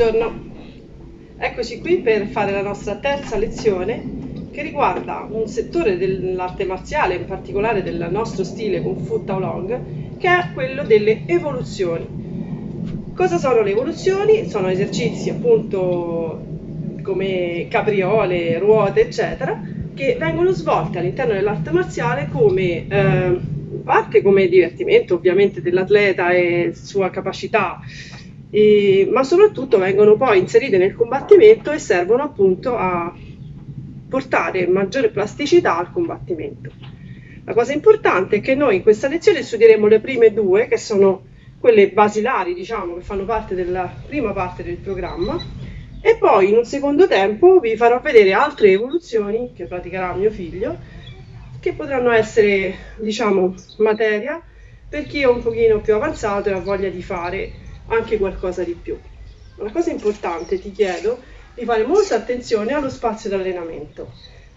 Buongiorno, eccoci qui per fare la nostra terza lezione che riguarda un settore dell'arte marziale, in particolare del nostro stile Kung Fu Taolong, che è quello delle evoluzioni. Cosa sono le evoluzioni? Sono esercizi appunto come capriole, ruote, eccetera, che vengono svolte all'interno dell'arte marziale come eh, parte come divertimento ovviamente dell'atleta e sua capacità e, ma soprattutto vengono poi inserite nel combattimento e servono appunto a portare maggiore plasticità al combattimento. La cosa importante è che noi in questa lezione studieremo le prime due, che sono quelle basilari, diciamo, che fanno parte della prima parte del programma, e poi in un secondo tempo vi farò vedere altre evoluzioni che praticherà mio figlio, che potranno essere, diciamo, materia per chi è un pochino più avanzato e ha voglia di fare anche qualcosa di più. Una cosa importante, ti chiedo di fare molta attenzione allo spazio di allenamento.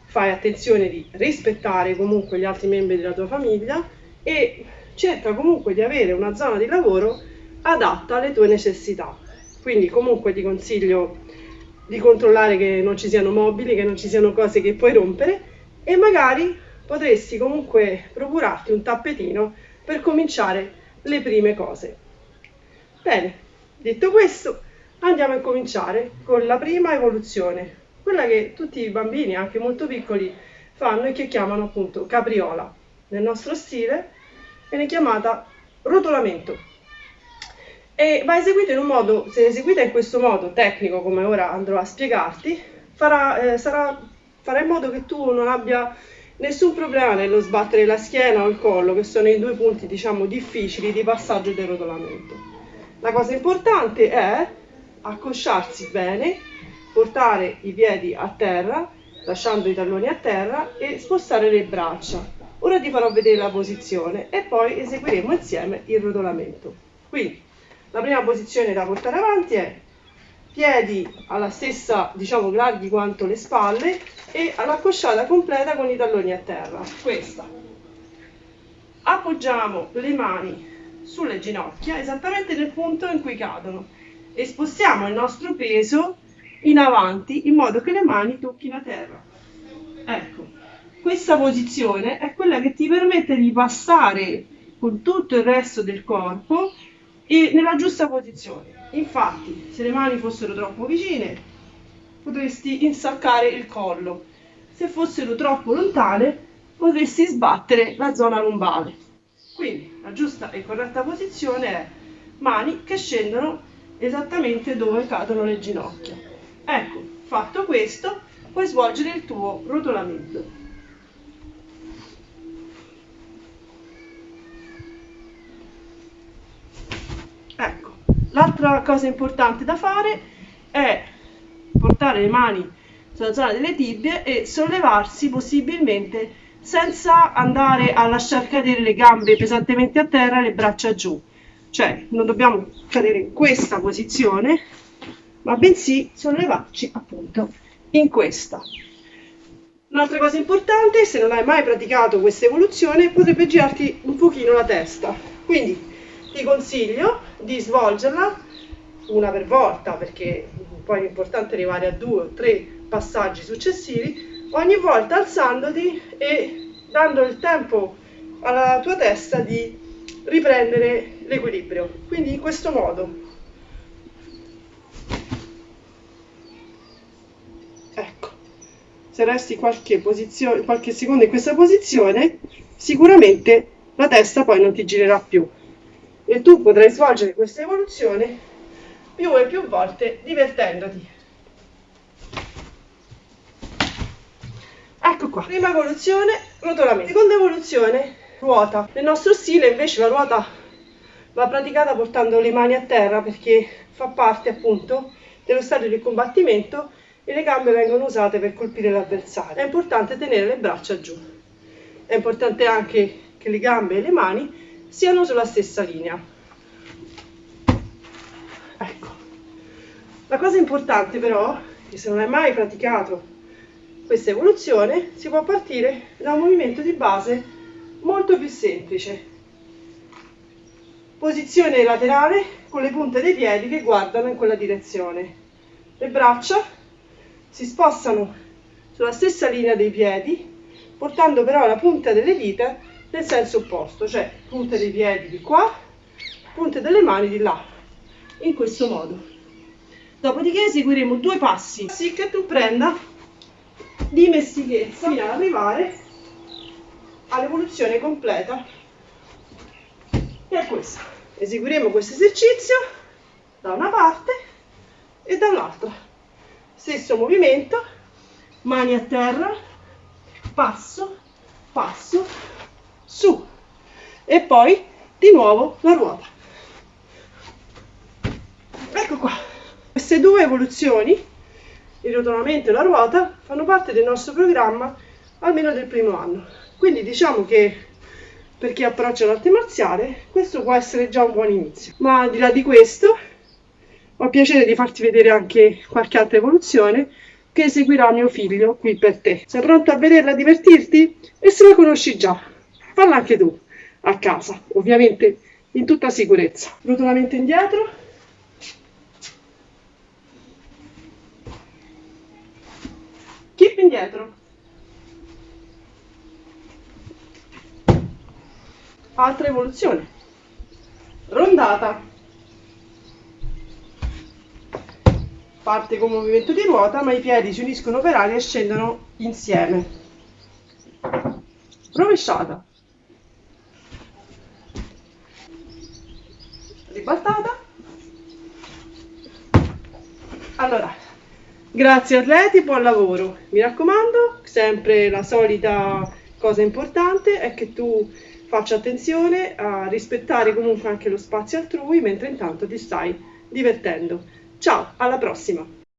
Fai attenzione di rispettare comunque gli altri membri della tua famiglia e cerca comunque di avere una zona di lavoro adatta alle tue necessità. Quindi comunque ti consiglio di controllare che non ci siano mobili, che non ci siano cose che puoi rompere e magari potresti comunque procurarti un tappetino per cominciare le prime cose. Bene, detto questo, andiamo a cominciare con la prima evoluzione, quella che tutti i bambini, anche molto piccoli, fanno e che chiamano appunto capriola. Nel nostro stile viene chiamata rotolamento e va eseguita in un modo, se eseguita in questo modo tecnico come ora andrò a spiegarti, farà, eh, sarà, farà in modo che tu non abbia nessun problema nello sbattere la schiena o il collo, che sono i due punti diciamo difficili di passaggio del rotolamento. La cosa importante è accosciarsi bene, portare i piedi a terra, lasciando i talloni a terra e spostare le braccia. Ora ti farò vedere la posizione e poi eseguiremo insieme il rotolamento. Quindi la prima posizione da portare avanti è piedi alla stessa, diciamo, larghi quanto le spalle e all'accosciata completa con i talloni a terra. Questa. Appoggiamo le mani sulle ginocchia esattamente nel punto in cui cadono e spostiamo il nostro peso in avanti in modo che le mani tocchino a terra. Ecco, questa posizione è quella che ti permette di passare con tutto il resto del corpo e nella giusta posizione. Infatti, se le mani fossero troppo vicine, potresti insaccare il collo. Se fossero troppo lontane, potresti sbattere la zona lombare. Quindi la giusta e corretta posizione è mani che scendono esattamente dove cadono le ginocchia. Ecco, fatto questo, puoi svolgere il tuo rotolamento. Ecco, l'altra cosa importante da fare è portare le mani sulla zona delle tibie e sollevarsi possibilmente senza andare a lasciar cadere le gambe pesantemente a terra e le braccia giù. Cioè non dobbiamo cadere in questa posizione, ma bensì sollevarci appunto in questa. Un'altra cosa importante, se non hai mai praticato questa evoluzione, potrebbe girarti un pochino la testa. Quindi ti consiglio di svolgerla una per volta, perché poi è importante arrivare a due o tre passaggi successivi, ogni volta alzandoti e dando il tempo alla tua testa di riprendere l'equilibrio. Quindi in questo modo. Ecco, se resti qualche, qualche secondo in questa posizione, sicuramente la testa poi non ti girerà più e tu potrai svolgere questa evoluzione più e più volte divertendoti. Ecco qua, prima evoluzione, rotolamento. Seconda evoluzione, ruota. Nel nostro stile invece la ruota va praticata portando le mani a terra perché fa parte appunto dello stadio di combattimento e le gambe vengono usate per colpire l'avversario. È importante tenere le braccia giù. È importante anche che le gambe e le mani siano sulla stessa linea. Ecco. La cosa importante però, che se non hai mai praticato questa evoluzione si può partire da un movimento di base molto più semplice. Posizione laterale con le punte dei piedi che guardano in quella direzione. Le braccia si spostano sulla stessa linea dei piedi, portando però la punta delle dita nel senso opposto, cioè punte dei piedi di qua, punte delle mani di là, in questo modo. Dopodiché eseguiremo due passi, sì che tu prenda dimestichezza fino ad arrivare all'evoluzione completa che è questa. Eseguiremo questo esercizio da una parte e dall'altra. Stesso movimento, mani a terra, passo, passo, su e poi di nuovo la ruota. Ecco qua. Queste due evoluzioni, il rotolamento e la ruota, fanno parte del nostro programma almeno del primo anno. Quindi diciamo che per chi approccia l'arte marziale questo può essere già un buon inizio. Ma al di là di questo ho piacere di farti vedere anche qualche altra evoluzione che eseguirà mio figlio qui per te. Sei pronto a vederla e divertirti? E se la conosci già, falla anche tu a casa, ovviamente in tutta sicurezza. Rotolamento indietro. Indietro. Altra evoluzione. Rondata. Parte con movimento di ruota, ma i piedi si uniscono per aria e scendono insieme. Rovesciata. Ribaltata. Allora, grazie atleti, buon lavoro. Mi raccomando, sempre la solita cosa importante è che tu faccia attenzione a rispettare comunque anche lo spazio altrui mentre intanto ti stai divertendo. Ciao, alla prossima!